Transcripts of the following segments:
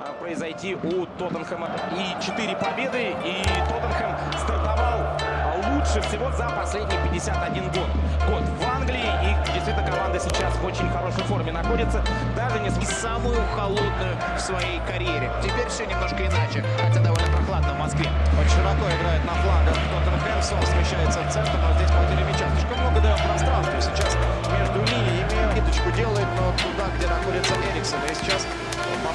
а, произойти у Тоттенхэма. И 4 победы, и Тоттенхэм стартовал а, лучше всего за последние 51 год. Год в Англии, и действительно команда сейчас в очень хорошей форме находится, даже не и самую холодную в своей карьере. Теперь все немножко иначе, хотя довольно прохладно в Москве. Очень широко играет на флангах Тоттенхэм, Сон смещается в центр, но здесь потеря мяча. Слишком много даем пространства сейчас между линиями. Ниточку делает, но туда, где находится Эриксон. И сейчас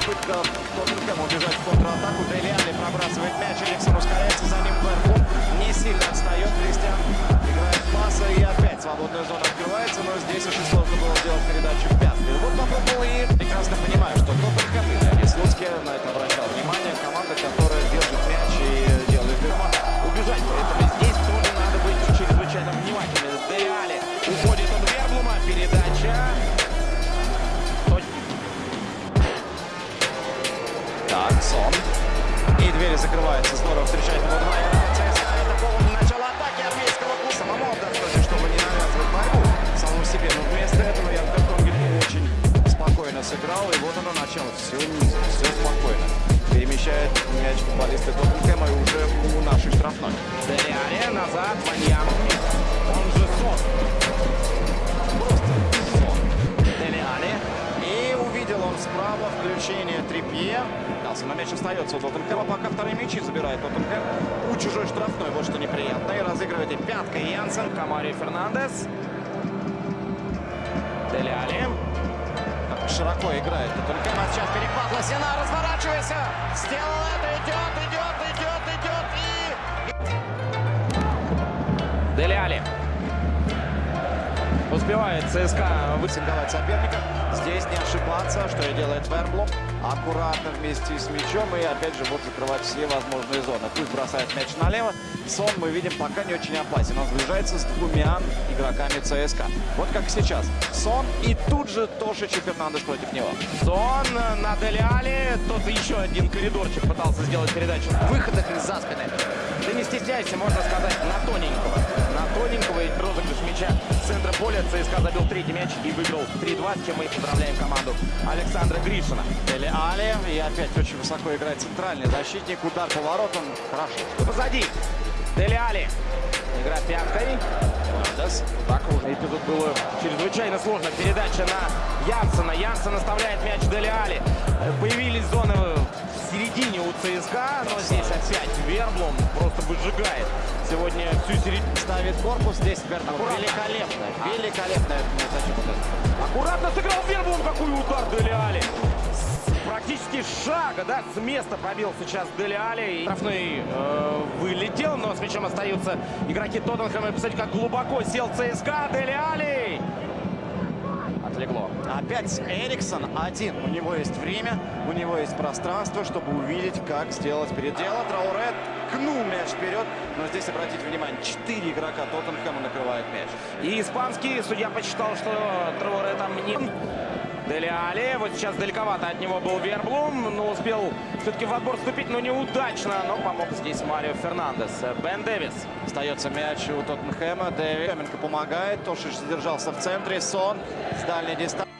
попытка Тоттенхэма убежать в контратаку. Дели Али пробрасывает мяч, Эриксон ускоряется, за ним Берфу. Не сильно отстает, Кристиан играет паса и опять свободная зона открывается, но здесь очень сложно было сделать передачу Сон. И двери закрываются. Здорово встречает его два. ЦСКА это повод начала атаки армейского клуба. Самому отдохнуть, чтобы не навязывать борьбу самому себе. Но вместо этого я Конгель очень спокойно сыграл. И вот оно начало. Все все спокойно. Перемещает мяч футболисты Тоттенхэма и уже у нашей штрафной. Деали назад. Ваньян. Остается у Тоттенхэма. Пока вторые мячи забирает Тоттенхэм. У чужой штрафной. Вот что неприятно. И разыгрывает и пяткой Янсен. Камари Фернандес. Деляли. Широко играет Тоттенхэм. А сейчас перехват Лосина. Разворачивайся. Сделал это. Успевает ЦСКА Высинговать соперника. Здесь не ошибаться, что и делает Верблум. Аккуратно вместе с мячом и опять же вот закрывать все возможные зоны. Пусть бросает мяч налево. Сон мы видим пока не очень опасен. Он сближается с двумя игроками ЦСКА. Вот как сейчас. Сон и тут же Тошич и Фернандес против него. Сон на Деляли. Тот еще один коридорчик пытался сделать передачу. В выходах из-за спины. Да не стесняйся, можно сказать, на тоненького. На тоненького и розыгрыш мяча поля. ЦСКА забил третий мяч и выиграл 3-2, с чем мы поздравляем команду Александра Гришина. Дели Али. И опять очень высоко играет центральный защитник. Удар по воротам. Хорошо. Позади. Деляли. Игра пяткой. Фернандес. Так уже эпизод было чрезвычайно сложно. Передача на Янсена. Янсен оставляет мяч Деляли. Появились зоны в середине у ЦСКА, но здесь опять Верблум просто выжигает сегодня всю середину. Ставит корпус. Здесь Верблум. Великолепно. Великолепно. Зачем Аккуратно сыграл Верблум. Какой удар Деляли. С Практически шага, да, с места пробил сейчас Деляли. И Штрафной э, вылетел, но с мячом остаются игроки Тоттенхэма. И Посмотрите, как глубоко сел ЦСКА. Деляли. Отлегло. Опять Эриксон один. У него есть время, у него есть пространство, чтобы увидеть, как сделать передело. Трауре ткнул мяч вперед. Но здесь, обратите внимание, четыре игрока Тоттенхэма накрывают мяч. И испанский судья посчитал, что Траоре там не... Дели Али. Вот сейчас далековато от него был Верблум, но успел все-таки в отбор вступить, но неудачно. Но помог здесь Марио Фернандес. Бен Дэвис. Остается мяч у Тоттенхэма. Дэвид Каменко помогает. Тошич задержался в центре. Сон с дальней дистанции.